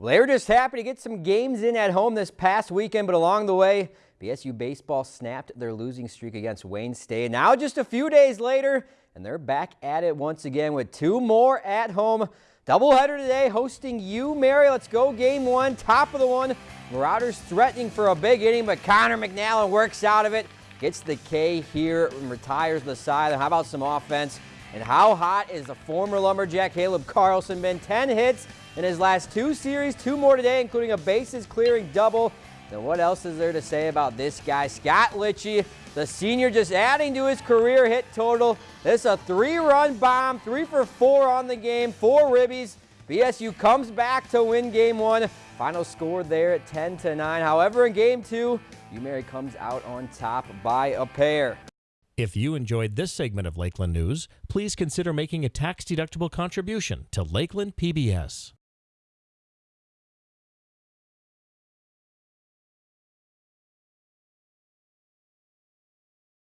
Well, they were just happy to get some games in at home this past weekend, but along the way, BSU baseball snapped their losing streak against Wayne State. Now just a few days later, and they're back at it once again with two more at home. Doubleheader today hosting UMary. Let's go game one, top of the one. Marauders threatening for a big inning, but Connor McNallen works out of it, gets the K here and retires the side. How about some offense? And how hot is the former Lumberjack Caleb Carlson been? 10 hits in his last two series, two more today, including a bases clearing double. Then what else is there to say about this guy? Scott Litchie, the senior, just adding to his career hit total. This a three-run bomb, three for four on the game, four ribbies. BSU comes back to win game one. Final score there at 10 to 9. However, in game two, UMary comes out on top by a pair. If you enjoyed this segment of Lakeland News, please consider making a tax-deductible contribution to Lakeland PBS.